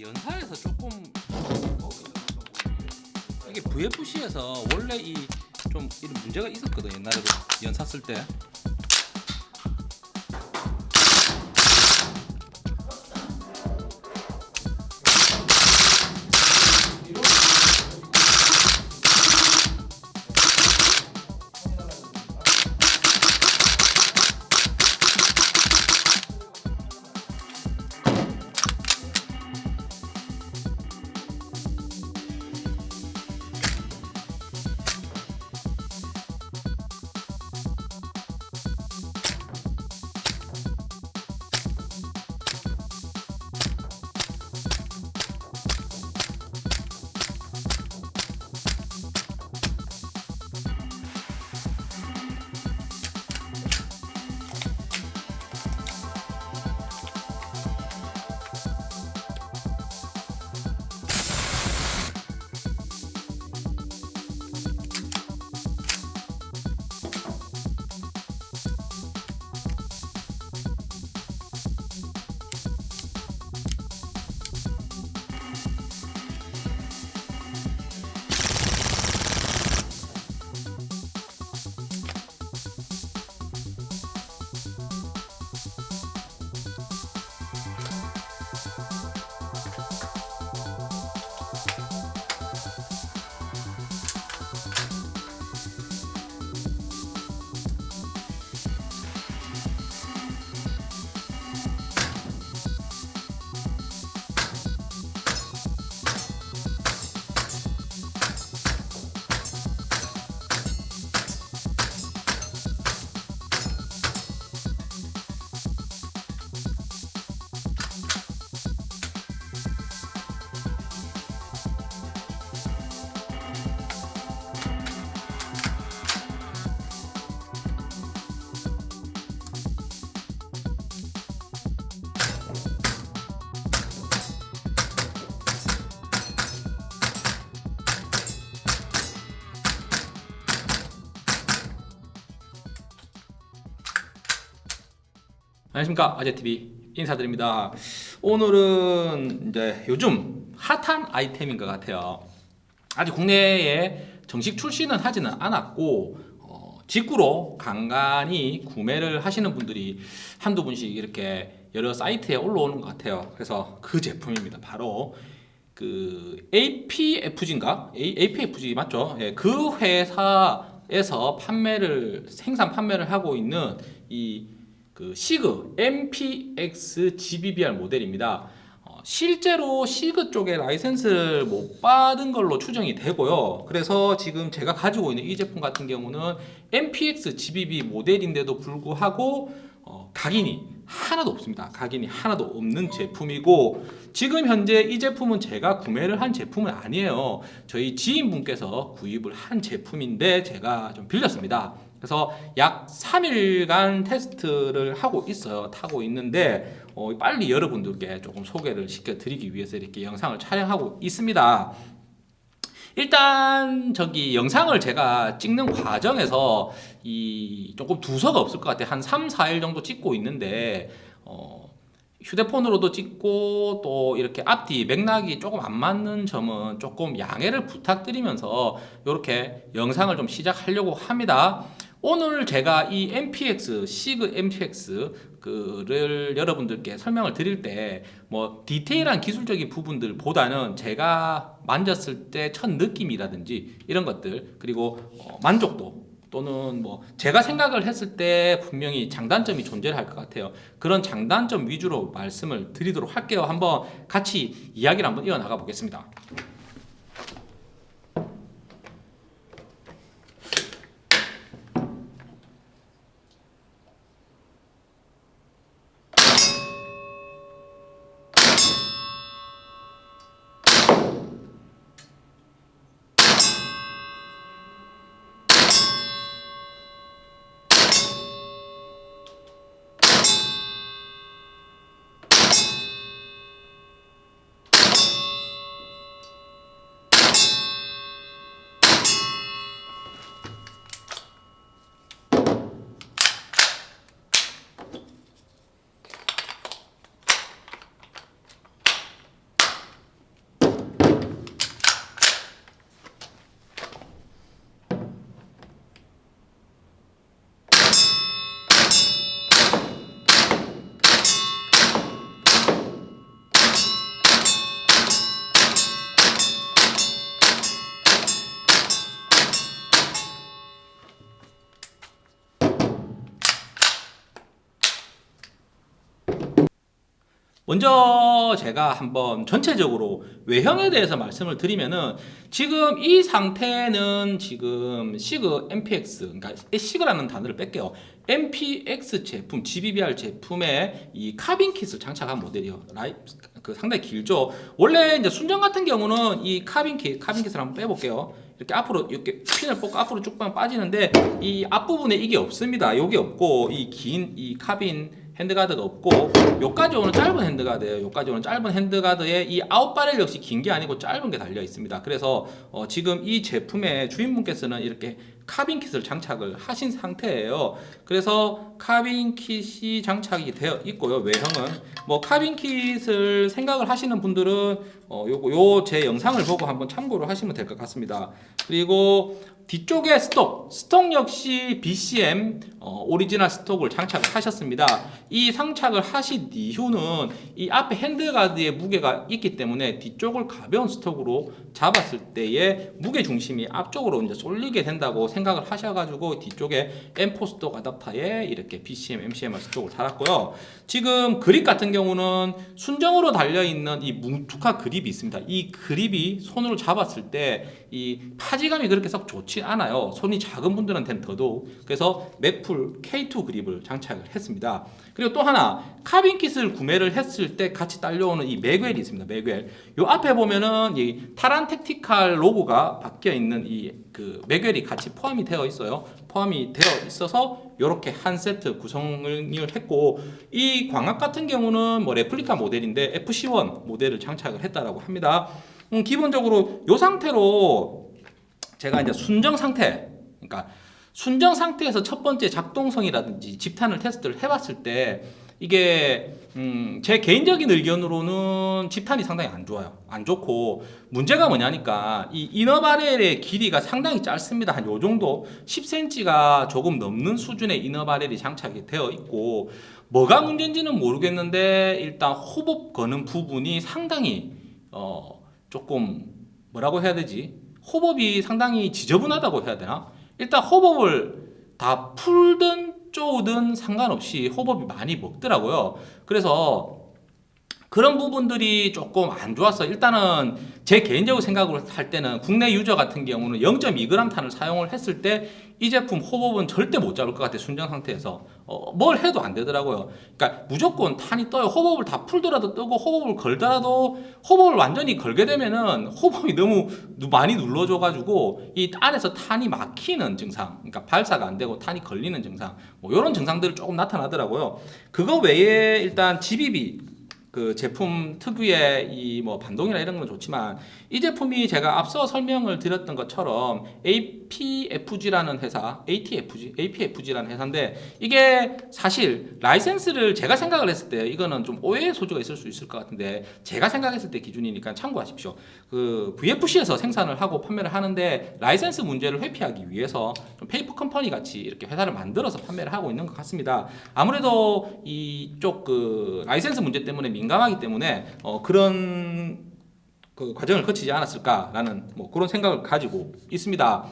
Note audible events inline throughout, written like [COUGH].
연사에서 조금 이게 VFC에서 원래 이 좀 이런 문제가 있었거든 옛날에도 연사 쓸 때. 안녕하십니까 아재TV 인사드립니다 오늘은 이제 요즘 핫한 아이템인 것 같아요 아직 국내에 정식 출시는 하지는 않았고 어, 직구로 간간히 구매를 하시는 분들이 한두 분씩 이렇게 여러 사이트에 올라오는 것 같아요 그래서 그 제품입니다 바로 그 APFG인가? APFG 맞죠? 예, 그 회사에서 판매를 생산 판매를 하고 있는 이 그 시그 MPX GBBR 모델입니다. 어, 실제로 시그 쪽에 라이센스를 못 받은 걸로 추정이 되고요. 그래서 지금 제가 가지고 있는 이 제품 같은 경우는 MPX GBB 모델인데도 불구하고 어, 각인이 하나도 없습니다. 각인이 하나도 없는 제품이고 지금 현재 이 제품은 제가 구매를 한 제품은 아니에요. 저희 지인분께서 구입을 한 제품인데 제가 좀 빌렸습니다. 그래서 약 3일간 테스트를 하고 있어요. 타고 있는데 어, 빨리 여러분들께 조금 소개를 시켜드리기 위해서 이렇게 영상을 촬영하고 있습니다. 일단 저기 영상을 제가 찍는 과정에서 이 조금 두서가 없을 것 같아요. 한 3, 4일 정도 찍고 있는데 어, 휴대폰으로도 찍고 또 이렇게 앞뒤 맥락이 조금 안 맞는 점은 조금 양해를 부탁드리면서 이렇게 영상을 좀 시작하려고 합니다. 오늘 제가 이 MPX, 시그 MPX 그를 여러분들께 설명을 드릴 때 뭐 디테일한 기술적인 부분들보다는 제가 만졌을 때 첫 느낌이라든지 이런 것들 그리고 어 만족도 또는 뭐 제가 생각을 했을 때 분명히 장단점이 존재할 것 같아요. 그런 장단점 위주로 말씀을 드리도록 할게요. 한번 같이 이야기를 한번 이어나가 보겠습니다 먼저 제가 한번 전체적으로 외형에 대해서 말씀을 드리면은 지금 이 상태는 지금 SIG MPX 그러니까 SIG라는 단어를 뺄게요. MPX 제품, GBBR 제품의 이 카빈 kit을 장착한 모델이요. 라이 그 상당히 길죠. 원래 이제 순정 같은 경우는 이 카빈 킷, 카빈 kit을 한번 빼볼게요. 이렇게 앞으로 이렇게 핀을 뽑고 앞으로 쭉 빠지는데 이 앞부분에 이게 없습니다. 여기 없고 이 긴이 카빈 handguard가 없고 요까지 오는 짧은 handguard예요. 요까지 오는 짧은 handguard에 이 out barrel 역시 긴 게 아니고 짧은 게 달려 있습니다. 그래서 어 지금 이 제품의 주인분께서는 이렇게 카빈 kit을 장착을 하신 상태예요. 그래서 카빈 kit이 장착이 되어 있고요. 외형은 뭐 카빈 kit을 생각을 하시는 분들은 어 요거 요 제 영상을 보고 한번 참고를 하시면 될 것 같습니다. 그리고 뒤쪽에 stock, stock 역시 BCM 어, 오리지널 stock을 장착을 하셨습니다. 이 장착을 하신 이유는 이 앞에 handguard에 무게가 있기 때문에 뒤쪽을 가벼운 stock으로 잡았을 때의 무게 중심이 앞쪽으로 이제 쏠리게 된다고 생각 을 하셔가지고 뒤쪽에 M4 stock 아답터에 이렇게 BCM, MCMR stock을 달았고요. 지금 그립 같은 경우는 순정으로 달려 있는 이 뭉툭한 그립이 있습니다. 이 그립이 손으로 잡았을 때 이 파지감이 그렇게 썩 좋지 않아요. 손이 작은 분들한테는 더더욱. 그래서 Magpul K2 그립을 장착을 했습니다. 그리고 또 하나 카빈 kit을 구매를 했을 때 같이 딸려오는 이 magwell이 있습니다. magwell. 요 앞에 보면은 이 Taran Tactical 로고가 박혀 있는 이 그 magwell이 같이 포함이 되어 있어요. 포함이 되어 있어서 이렇게 한 세트 구성을 했고 이 광학 같은 경우는 뭐 레플리카 모델인데 FC1 모델을 장착을 했다라고 합니다. 음, 기본적으로 이 상태로 제가 이제 순정 상태, 그러니까 순정 상태에서 첫 번째 작동성이라든지 집탄을 테스트를 해봤을 때 이게 음, 제 개인적인 의견으로는 집탄이 상당히 안 좋아요. 안 좋고 문제가 뭐냐니까 이 이너 바렐의 길이가 상당히 짧습니다. 한 요 정도 10cm가 조금 넘는 수준의 이너 바렐이 장착이 되어 있고 뭐가 문제인지는 모르겠는데 일단 호흡 거는 부분이 상당히 어 조금 뭐라고 해야 되지? hop-up이 상당히 지저분하다고 해야 되나? 일단 hop-up을 다 풀든 쪼든 상관없이 hop-up이 많이 먹더라고요. 그래서 그런 부분들이 조금 안 좋았어. 일단은 제 개인적으로 생각을 할 때는 국내 user 같은 경우는 0.2g 탄을 사용을 했을 때 이 제품 hop-up은 절대 못 잡을 것 같아 순정 상태에서 어, 뭘 해도 안 되더라고요. 그러니까 무조건 탄이 떠요. hop-up을 다 풀더라도 뜨고 hop-up을 걸더라도 호흡을 완전히 걸게 되면은 호흡이 너무 많이 눌러줘가지고 이 안에서 탄이 막히는 증상, 그러니까 발사가 안 되고 탄이 걸리는 증상, 뭐 이런 증상들이 조금 나타나더라고요. 그거 외에 일단 GBB 그 제품 특유의 이 뭐 반동이나 이런 건 좋지만 이 제품이 제가 앞서 설명을 드렸던 것처럼 APFG라는 회사, ATFG, APFG라는 회사인데 이게 사실 라이센스를 제가 생각을 했을 때 이거는 좀 오해의 소지가 있을 수 있을 것 같은데 제가 생각했을 때 기준이니까 참고하십시오. 그 VFC에서 생산을 하고 판매를 하는데 라이센스 문제를 회피하기 위해서 좀 페이퍼 컴퍼니 같이 이렇게 회사를 만들어서 판매를 하고 있는 것 같습니다. 아무래도 이쪽 그 라이센스 문제 때문에 민감하기 때문에 어 그런 그 과정을 거치지 않았을까라는 뭐 그런 생각을 가지고 있습니다.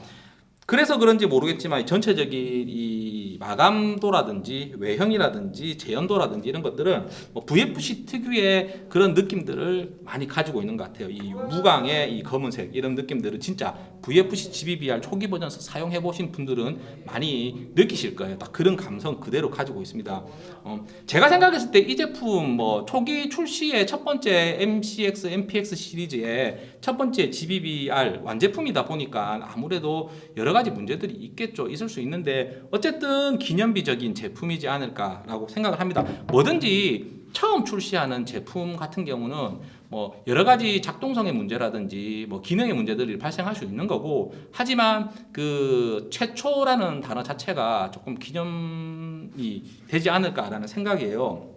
그래서 그런지 모르겠지만 전체적인 이 마감도라든지 외형이라든지 재현도라든지 이런 것들은 뭐 VFC 특유의 그런 느낌들을 많이 가지고 있는 것 같아요. 이 무광의 이 검은색 이런 느낌들은 진짜 VFC GBBR 초기 버전에서 사용해 보신 분들은 많이 느끼실 거예요. 딱 그런 감성 그대로 가지고 있습니다. 어, 제가 생각했을 때 이 제품 뭐 초기 출시의 첫 번째 MCX, MPX 시리즈의 첫 번째 GBBR 완제품이다 보니까 아무래도 여러 가지 문제들이 있겠죠. 있을 수 있는데 어쨌든 기념비적인 제품이지 않을까라고 생각을 합니다. 뭐든지 처음 출시하는 제품 같은 경우는 뭐 여러 가지 작동성의 문제라든지 뭐 기능의 문제들이 발생할 수 있는 거고 하지만 그 최초라는 단어 자체가 조금 기념이 되지 않을까라는 생각이에요.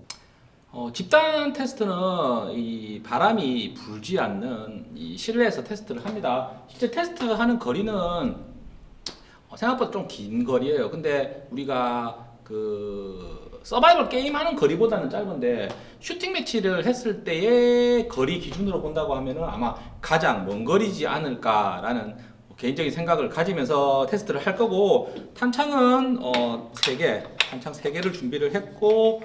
어, 집단 테스트는 이 바람이 불지 않는 이 실내에서 테스트를 합니다. 실제 테스트하는 거리는 어, 생각보다 좀 긴 거리예요. 근데 우리가 그 서바이벌 게임 하는 거리보다는 짧은데 슈팅 매치를 했을 때의 거리 기준으로 본다고 하면은 아마 가장 먼 거리지 않을까라는 개인적인 생각을 가지면서 테스트를 할 거고 탄창은 어, 3개, 탄창 3개를 준비를 했고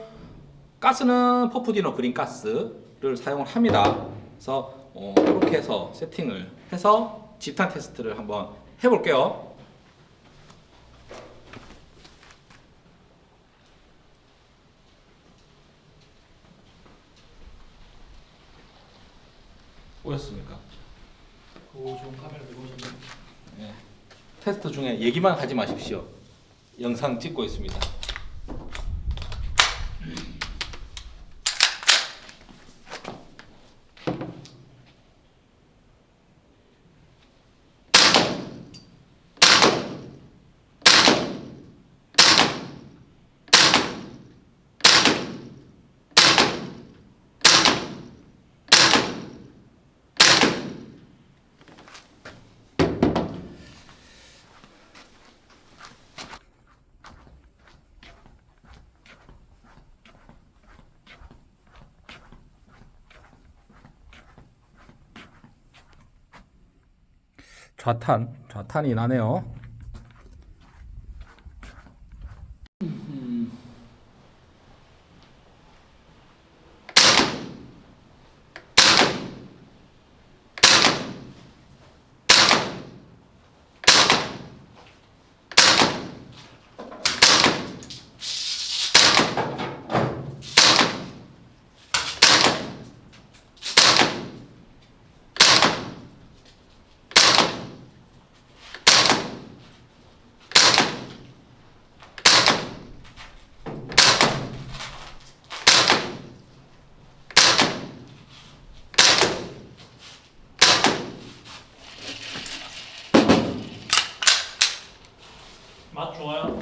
가스는 퍼프디노 그린 가스를 사용을 합니다. 그래서 어, 이렇게 해서 세팅을 해서 집탄 테스트를 한번 해볼게요. 보였습니까? 오 좋은 카메라 들고 오셨네. 네. 테스트 중에 얘기만 하지 마십시오. 영상 찍고 있습니다. 좌탄, 좌탄이 나네요. 좋아요.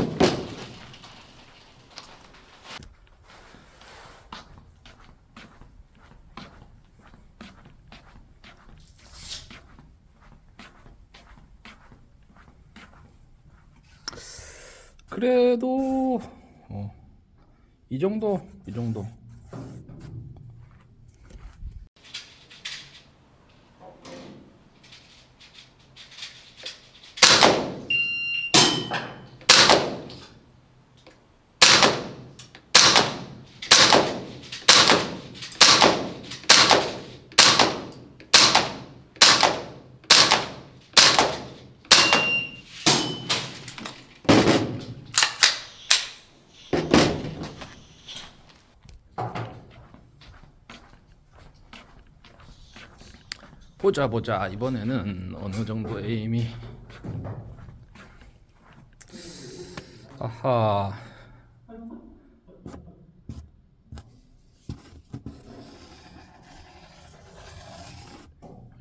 그래도 어, 이 정도, 이 정도. 보자 보자. 이번에는 어느 정도 에임이? 아하.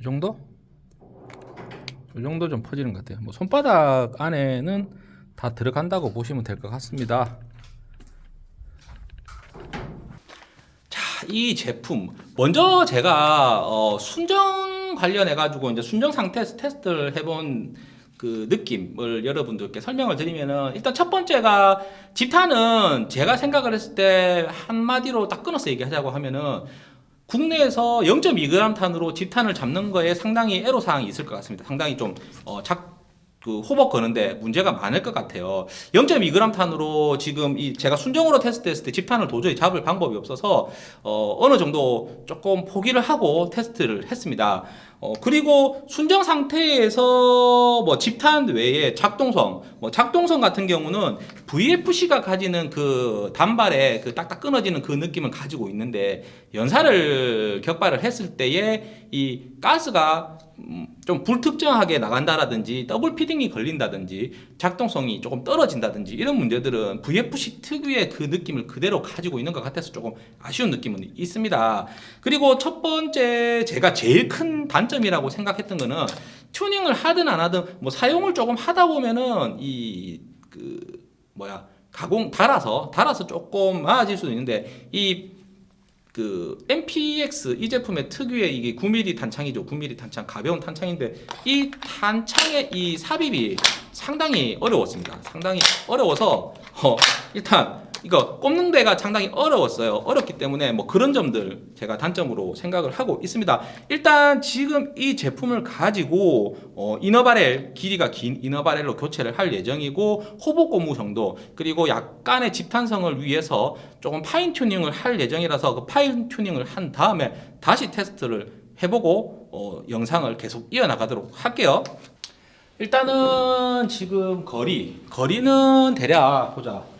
이 정도? 이 정도 좀 퍼지는 것 같아요. 뭐 손바닥 안에는 다 들어간다고 보시면 될 것 같습니다. 자, 이 제품 먼저 제가 어, 순정 관련해 가지고 이제 순정 상태 테스트를 해본 그 느낌을 여러분들께 설명을 드리면은 일단 첫 번째가 집탄은 제가 생각을 했을 때 한마디로 딱 끊어서 얘기하자고 하면은 국내에서 0.2g 탄으로 집탄을 잡는 거에 상당히 애로 사항이 있을 것 같습니다. 상당히 좀 어, 작, 그 호복 거는데 문제가 많을 것 같아요. 0.2g 탄으로 지금 이 제가 순정으로 테스트했을 때 집탄을 도저히 잡을 방법이 없어서 어, 어느 정도 조금 포기를 하고 테스트를 했습니다. 어, 그리고 순정 상태에서 뭐 집탄 외에 작동성, 뭐 작동성 같은 경우는 VFC가 가지는 그 단발에 그 딱딱 끊어지는 그 느낌을 가지고 있는데 연사를 격발을 했을 때에 이 가스가 음, 좀 불특정하게 나간다라든지 double feeding이 걸린다든지 작동성이 조금 떨어진다든지 이런 문제들은 VFC 특유의 그 느낌을 그대로 가지고 있는 것 같아서 조금 아쉬운 느낌은 있습니다. 그리고 첫 번째 제가 제일 큰 단점이라고 생각했던 거는 튜닝을 하든 안 하든 뭐 사용을 조금 하다 보면은 이 그 뭐야 가공 달아서 달아서 조금 많아질 수도 있는데 이 그 MPX 이 제품의 특유의 이게 9mm 탄창이죠. 9mm 탄창 가벼운 탄창인데 이 탄창의 이 삽입이 상당히 어려웠습니다. 상당히 어려워서 어, 일단 이거 꼽는 데가 상당히 어려웠어요. 어렵기 때문에 뭐 그런 점들 제가 단점으로 생각을 하고 있습니다. 일단 지금 이 제품을 가지고 어, inner barrel 길이가 긴 inner barrel로 교체를 할 예정이고 hop-up 고무 정도 그리고 약간의 집탄성을 위해서 조금 fine tuning을 할 예정이라서 그 fine tuning을 한 다음에 다시 테스트를 해보고 어, 영상을 계속 이어나가도록 할게요. 일단은 지금 거리 거리는 대략 보자.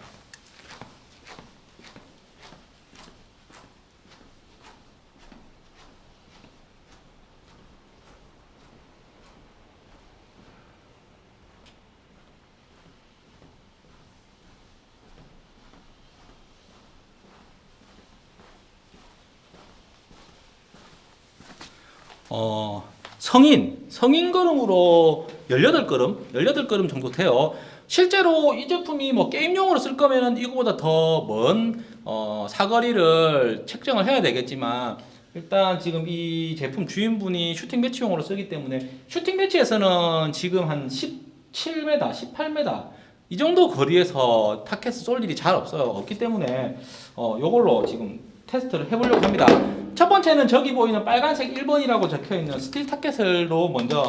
어, 성인, 성인 걸음으로 18걸음, 18걸음 정도 돼요. 실제로 이 제품이 뭐 게임용으로 쓸 거면은 이거보다 더먼 어, 사거리를 책정을 해야 되겠지만 일단 지금 이 제품 주인분이 슈팅 매치용으로 쓰기 때문에 슈팅 매치에서는 지금 한 17m, 18m 이 정도 거리에서 타켓을 쏠 일이 잘 없어요. 없기 때문에 어, 요걸로 지금 테스트를 해보려고 합니다. 첫 번째는 저기 보이는 빨간색 1번이라고 적혀 있는 스틸 타켓으로 먼저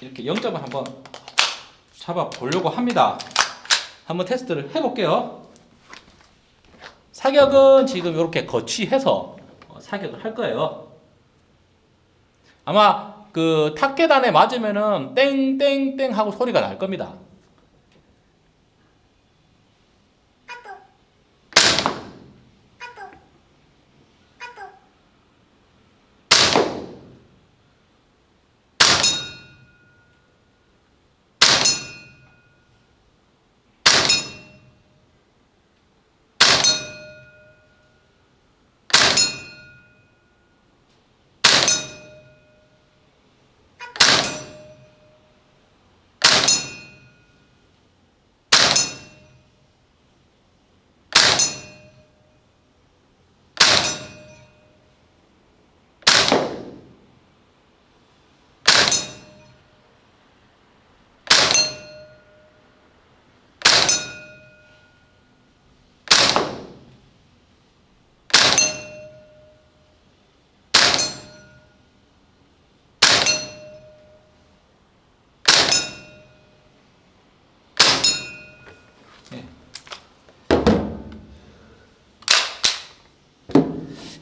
이렇게 0점을 한번 잡아 보려고 합니다. 한번 테스트를 해볼게요. 사격은 지금 이렇게 거치해서 어, 사격을 할 거예요. 아마 그 타켓에 탄이 맞으면은 땡땡땡 하고 소리가 날 겁니다.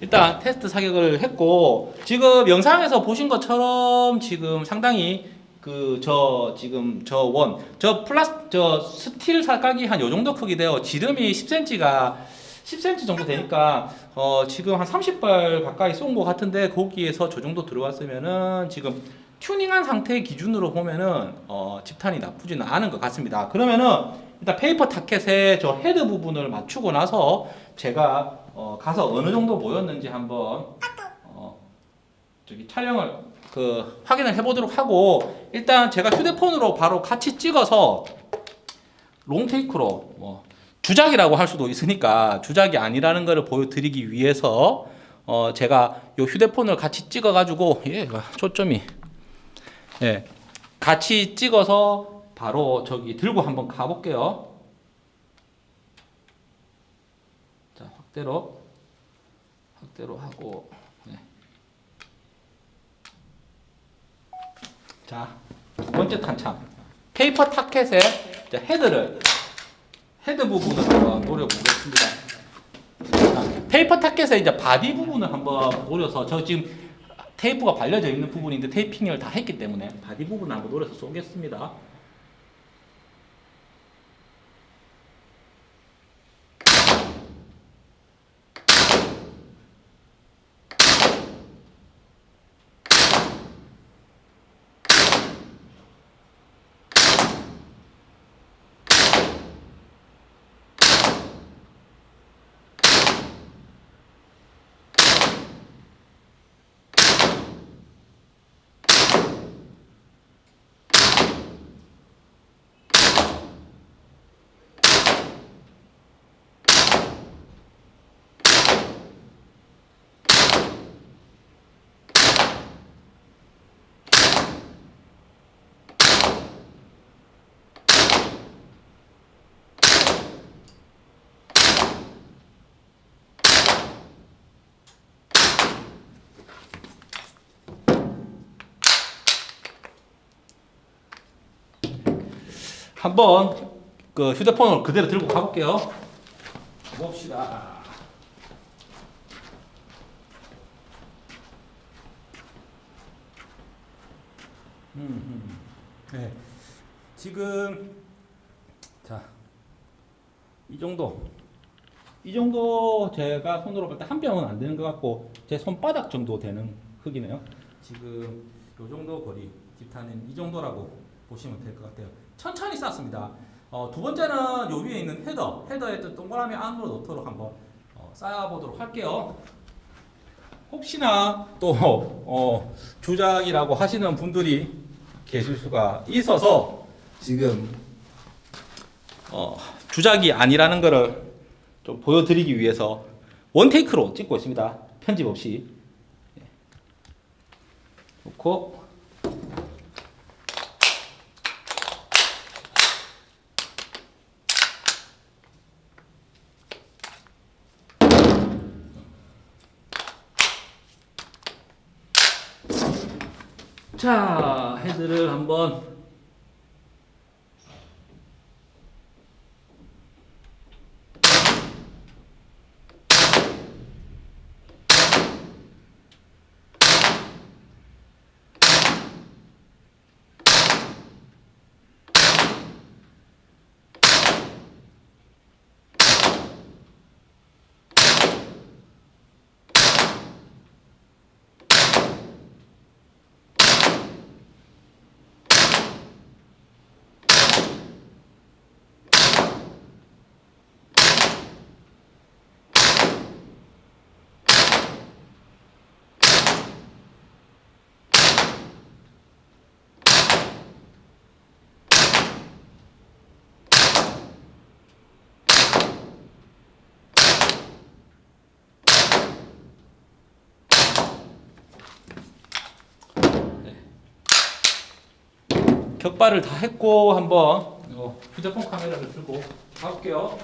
일단 테스트 사격을 했고 지금 영상에서 보신 것처럼 지금 상당히 그 저 지금 저 원 저 플라스 저 스틸 사각이 한 요 정도 크기 돼요. 지름이 10cm가 10cm 정도 되니까 어 지금 한 30발 가까이 쏜 것 같은데 거기에서 저 정도 들어왔으면은 지금 튜닝한 상태의 기준으로 보면은 어 집탄이 나쁘지는 않은 것 같습니다. 그러면은 일단 paper 타켓의 저 헤드 부분을 맞추고 나서 제가 어 가서 어느 정도 모였는지 한번 어 저기 촬영을 그 확인을 해보도록 하고 일단 제가 휴대폰으로 바로 같이 찍어서 롱테이크로 뭐 주작이라고 할 수도 있으니까 주작이 아니라는 것을 보여드리기 위해서 어 제가 요 휴대폰을 같이 찍어 가지고 얘가 초점이 예 같이 찍어서 바로 저기 들고 한번 가볼게요. 자 확대로 확대로 하고 네. 자, 두 번째 탄창. 페이퍼 타켓의 헤드를 헤드 부분을 한번 노려보겠습니다. 자, 페이퍼 타켓의 이제 body 부분을 한번 노려서 저 지금 테이프가 발려져 있는 부분인데 테이핑을 다 했기 때문에 body 부분을 한번 노려서 쏘겠습니다. 한번 그 휴대폰을 그대로 들고 가볼게요. 봅시다. 음, 음. 네. 지금 자, 이 정도. 이 정도 제가 손으로 볼 때 한 병은 안 되는 것 같고 제 손바닥 정도 되는 흙이네요. 지금 요 정도 거리 집탄은 이 정도라고 보시면 될 것 같아요. 천천히 쌓습니다. 어, 두 번째는 요 위에 있는 헤더, 헤더에 또 동그라미 안으로 넣도록 한번 어, 쌓아보도록 할게요. 혹시나 또 어, 주작이라고 하시는 분들이 계실 수가 있어서 지금 어, 주작이 아니라는 것을 좀 보여드리기 위해서 원테이크로 찍고 있습니다. 편집 없이 예. 놓고 자 헤드를 한번 격발을 다 했고 한번 휴대폰 카메라를 들고 가볼게요.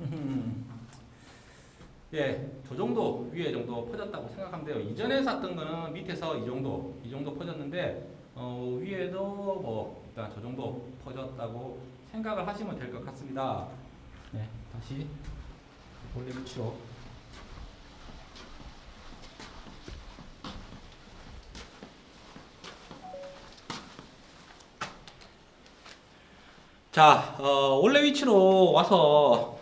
음. [LAUGHS] 예, 저 정도 위에 정도 퍼졌다고 생각하면 돼요. 이전에 샀던 거는 밑에서 이 정도, 이 정도 퍼졌는데 어, 위에도 뭐 일단 저 정도 퍼졌다고 생각을 하시면 될 것 같습니다. 네, 다시 원래 위치로. 자, 어, 원래 위치로 와서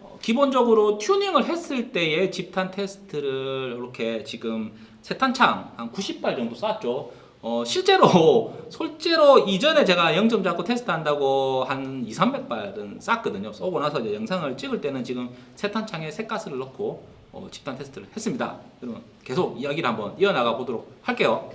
어, 기본적으로 튜닝을 했을 때의 집탄 테스트를 이렇게 지금 세탄창 한 90발 정도 쐈죠. 어, 실제로 [LAUGHS] 실제로 이전에 제가 0점 잡고 테스트한다고 한 2, 300발은 쐈거든요. 쏘고 나서 이제 영상을 찍을 때는 지금 세탄창에 색가스를 넣고 어, 집단 테스트를 했습니다. 그러면 계속 이야기를 한번 이어나가 보도록 할게요.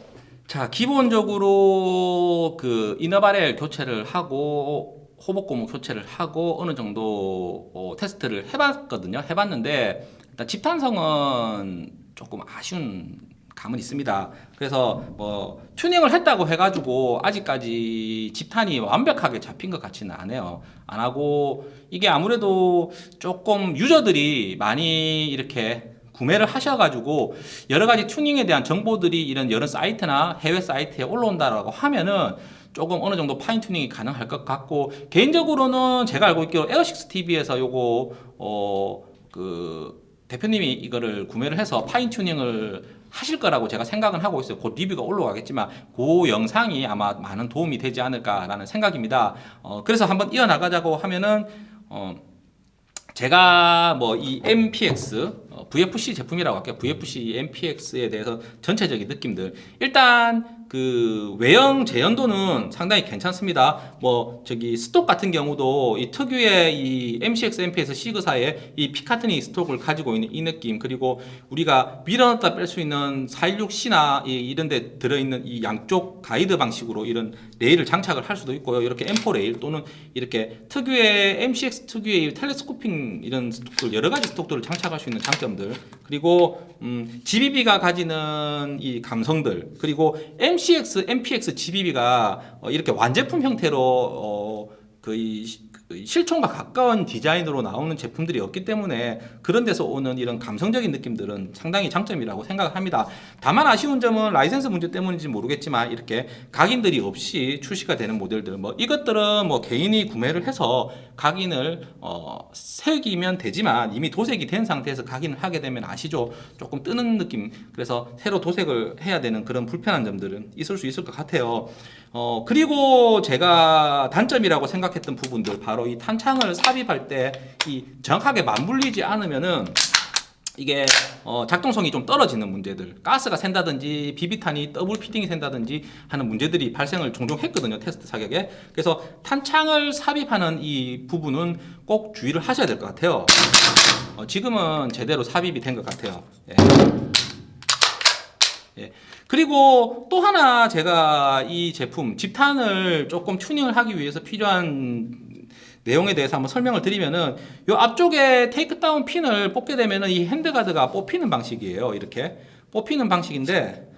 자, 기본적으로 그 이너바렐 교체를 하고 호복 고무 교체를 하고 어느 정도 어, 테스트를 해봤거든요. 해봤는데 일단 집탄성은 조금 아쉬운 감은 있습니다. 그래서 뭐 튜닝을 했다고 해가지고 아직까지 집탄이 완벽하게 잡힌 것 같지는 않아요. 안 하고 이게 아무래도 조금 user들이 많이 이렇게 구매를 하셔가지고 여러 가지 튜닝에 대한 정보들이 이런 여러 사이트나 해외 사이트에 올라온다라고 하면은 조금 어느 정도 fine tuning이 가능할 것 같고 개인적으로는 제가 알고 있기로 에어식스 TV에서 요거 어 그 대표님이 이거를 구매를 해서 fine tuning을 하실 거라고 제가 생각은 하고 있어요. 곧 리뷰가 올라가겠지만 그 영상이 아마 많은 도움이 되지 않을까라는 생각입니다. 어 그래서 한번 이어나가자고 하면은 어 제가 뭐 이 MPX 어, VFC 제품이라고 할게요. VFC MPX에 대해서 전체적인 느낌들. 일단 그 외형 재현도는 상당히 괜찮습니다. 뭐 저기 스톡 같은 경우도 이 특유의 이 MCX MPX 시그사의 이 피카트니 스톡을 가지고 있는 이 느낌 그리고 우리가 밀어넣다 뺄 수 있는 416C나 이런 데 들어있는 이 양쪽 가이드 방식으로 이런 레일을 장착을 할 수도 있고요. 이렇게 M4 레일 또는 이렇게 특유의 MCX 특유의 텔레스코핑 이런 스톡들 여러 가지 스톡들을 장착할 수 있는 장점들 그리고 음, GBB가 가지는 이 감성들 그리고 MCX, MPX GBB가 어, 이렇게 완제품 형태로 어, 거의 그 실총과 가까운 디자인으로 나오는 제품들이 없기 때문에 그런 데서 오는 이런 감성적인 느낌들은 상당히 장점이라고 생각합니다. 다만 아쉬운 점은 라이센스 문제 때문인지 모르겠지만 이렇게 각인들이 없이 출시가 되는 모델들 뭐 이것들은 뭐 개인이 구매를 해서 각인을 어, 새기면 되지만 이미 도색이 된 상태에서 각인을 하게 되면 아시죠? 조금 뜨는 느낌 그래서 새로 도색을 해야 되는 그런 불편한 점들은 있을 수 있을 것 같아요. 어, 그리고 제가 단점이라고 생각했던 부분들 바로 이 탄창을 삽입할 때 이 정확하게 맞물리지 않으면은 이게 어, 작동성이 좀 떨어지는 문제들 가스가 샌다든지 비비탄이 double feeding이 샌다든지 하는 문제들이 발생을 종종 했거든요 테스트 사격에 그래서 탄창을 삽입하는 이 부분은 꼭 주의를 하셔야 될 것 같아요 어, 지금은 제대로 삽입이 된 것 같아요 예. 예. 그리고 또 하나 제가 이 제품 집탄을 조금 튜닝을 하기 위해서 필요한 내용에 대해서 한번 설명을 드리면은 요 앞쪽에 takedown pin을 뽑게 되면은 이 handguard가 뽑히는 방식이에요. 이렇게 뽑히는 방식인데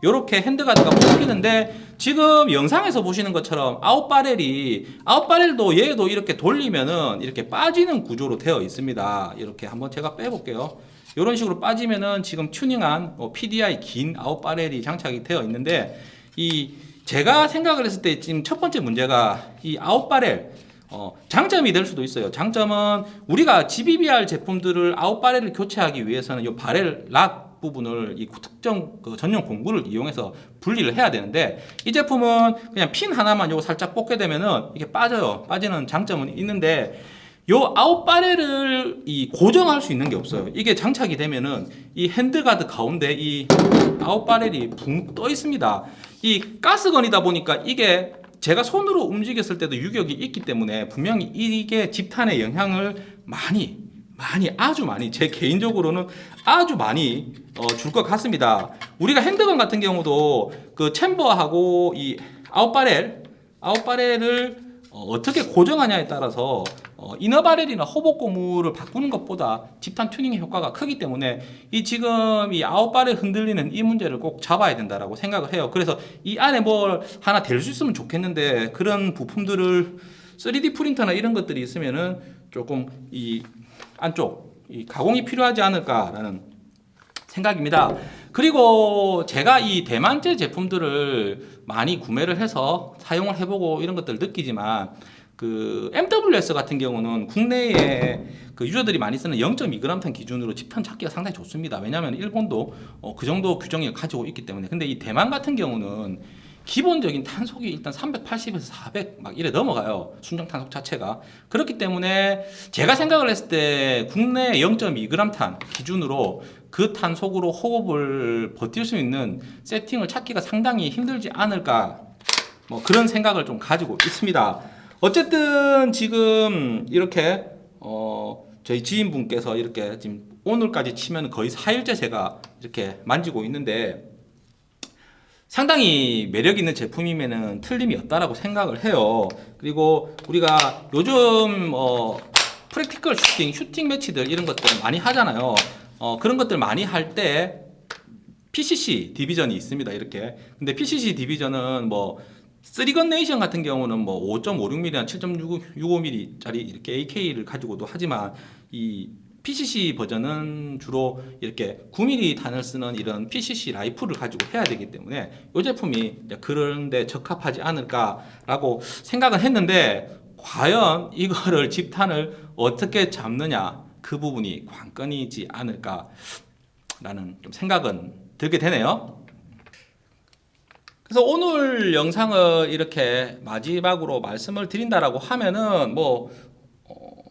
이렇게 handguard가 뽑히는데 지금 영상에서 보시는 것처럼 아웃바렐이 아웃바렐도 얘도 이렇게 돌리면은 이렇게 빠지는 구조로 되어 있습니다. 이렇게 한번 제가 빼볼게요. 이런 식으로 빠지면은 지금 튜닝한 어, PDI 긴 아웃바렐이 장착이 되어 있는데 이 제가 생각을 했을 때 지금 첫 번째 문제가 이 아웃바렐 어, 장점이 될 수도 있어요. 장점은 우리가 GBBR 제품들을 아웃바렐을 교체하기 위해서는 이 바렐 락 부분을 이 특정 그 전용 공구를 이용해서 분리를 해야 되는데 이 제품은 그냥 핀 하나만 요거 살짝 뽑게 되면은 이게 빠져요. 빠지는 장점은 있는데 요 out barrel을 이 고정할 수 있는 게 없어요. 이게 장착이 되면은 이 handguard 가운데 이 out barrel이 붕 떠 있습니다. 이 gas gun이다 보니까 이게 제가 손으로 움직였을 때도 유격이 있기 때문에 분명히 이게 집탄에 영향을 많이 많이 아주 많이 제 개인적으로는 아주 많이 어, 줄 것 같습니다. 우리가 handgun 같은 경우도 그 chamber하고 이 out barrel 아웃바렐을 어, 떻게 고정하냐에 따라서 어, 이너바렐이나 호복 고무를 바꾸는 것보다 집탄 튜닝의 효과가 크기 때문에 이 지금 이 아웃바렐 흔들리는 이 문제를 꼭 잡아야 된다라고 생각을 해요. 그래서 이 안에 뭘 하나 댈수 있으면 좋겠는데 그런 부품들을 3D 프린터나 이런 것들이 있으면은 조금 이 안쪽 이 가공이 필요하지 않을까라는 생각입니다. 그리고 제가 이 대만제 제품들을 많이 구매를 해서 사용을 해보고 이런 것들을 느끼지만 그 MWS 같은 경우는 국내에 그 유저들이 많이 쓰는 0.2g탄 기준으로 집탄 찾기가 상당히 좋습니다. 왜냐하면 일본도 어, 그 정도 규정을 가지고 있기 때문에. 근데 이 대만 같은 경우는 기본적인 탄속이 일단 380에서 400 막 이래 넘어가요. 순정 탄속 자체가. 그렇기 때문에 제가 생각을 했을 때 국내 0.2g 탄 기준으로 그 탄속으로 호흡을 버틸 수 있는 세팅을 찾기가 상당히 힘들지 않을까 뭐 그런 생각을 좀 가지고 있습니다. 어쨌든 지금 이렇게 어 저희 지인분께서 이렇게 지금 오늘까지 치면 거의 4일째 제가 이렇게 만지고 있는데 상당히 매력 있는 제품이면은 틀림이 없다라고 생각을 해요. 그리고 우리가 요즘 어 프랙티컬 슈팅, 슈팅 매치들 이런 것들 많이 하잖아요. 어 그런 것들 많이 할 때 PCC division이 있습니다. 이렇게. 근데 PCC division은 뭐 Three Gun Nation 같은 경우는 뭐 5.56mm나 7.65mm짜리 이렇게 AK를 가지고도 하지만 이 PCC 버전은 주로 이렇게 9mm 탄을 쓰는 이런 PCC rifle을 가지고 해야 되기 때문에 이 제품이 그런데 적합하지 않을까라고 생각은 했는데 과연 이거를 [LAUGHS] 집탄을 어떻게 잡느냐 그 부분이 관건이지 않을까라는 좀 생각은 들게 되네요. 그래서 오늘 영상을 이렇게 마지막으로 말씀을 드린다라고 하면은 뭐 어,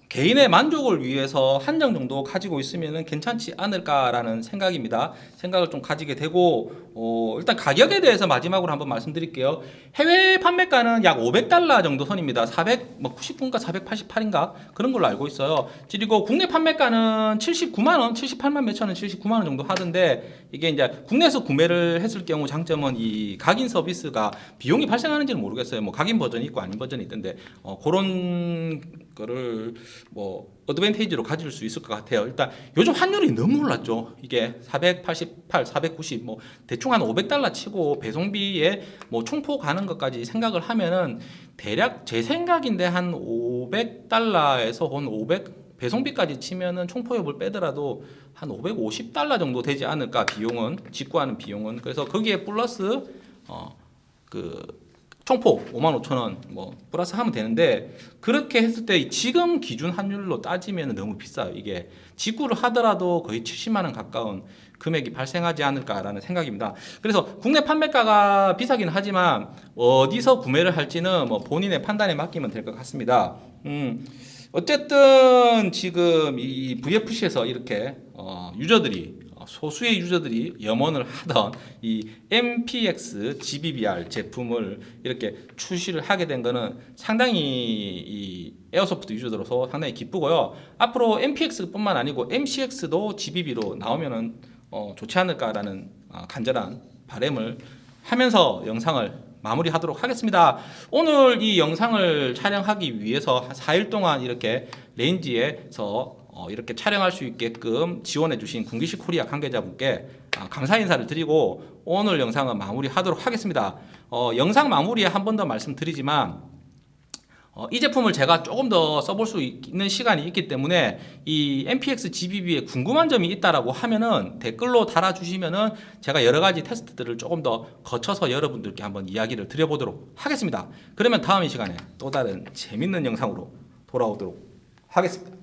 개인의 만족을 위해서 한정 정도 가지고 있으면 괜찮지 않을까라는 생각입니다. 생각을 좀 가지게 되고 어, 일단 가격에 대해서 마지막으로 한번 말씀드릴게요. 해외 판매가는 약 500달러 정도 선입니다. 400, 뭐 99인가 488인가 그런 걸로 알고 있어요. 그리고 국내 판매가는 79만 원, 78만 몇천 원, 79만 원 정도 하던데 이게 이제 국내에서 구매를 했을 경우 장점은 이 각인 서비스가 비용이 발생하는지는 모르겠어요. 뭐 각인 버전이 있고 아닌 버전이 있던데 어, 그런 거를 뭐 어드밴테이지로 가질 수 있을 것 같아요. 일단 요즘 환율이 너무 올랐죠. 이게 488, 490, 뭐 대충 한 500달러 치고 배송비에 뭐 총포 가는 것까지 생각을 하면은 대략 제 생각인데 한 500달러에서 한 500 배송비까지 치면은 총포협을 빼더라도 한 550달러 정도 되지 않을까 비용은 직구하는 비용은 그래서 거기에 플러스 어그 총포 5만 5천 원뭐 플러스 하면 되는데 그렇게 했을 때 지금 기준 환율로 따지면 너무 비싸요. 이게 직구를 하더라도 거의 70만 원 가까운 금액이 발생하지 않을까라는 생각입니다. 그래서 국내 판매가가 비싸긴 하지만 어디서 구매를 할지는 뭐 본인의 판단에 맡기면 될 것 같습니다. 음, 어쨌든 지금 이 VFC에서 이렇게 어, 유저들이 어, 소수의 유저들이 염원을 하던 이 MPX GBBR 제품을 이렇게 출시를 하게 된 거는 상당히 이 airsoft user들로서 상당히 기쁘고요. 앞으로 MPX뿐만 아니고 MCX도 GBB로 나오면은 어, 좋지 않을까라는 어, 간절한 바람을 하면서 영상을 마무리하도록 하겠습니다. 오늘 이 영상을 촬영하기 위해서 한 4일 동안 이렇게 range에서 어, 이렇게 촬영할 수 있게끔 지원해 주신 군기식 코리아 관계자분께 아, 감사 인사를 드리고 오늘 영상은 마무리하도록 하겠습니다. 어, 영상 마무리에 한 번 더 말씀드리지만 어, 이 제품을 제가 조금 더 써볼 수 있는 시간이 있기 때문에 이 MPX GBB에 궁금한 점이 있다라고 하면은 댓글로 달아주시면은 제가 여러 가지 테스트들을 조금 더 거쳐서 여러분들께 한번 이야기를 드려보도록 하겠습니다. 그러면 다음 이 시간에 또 다른 재밌는 영상으로 돌아오도록 하겠습니다.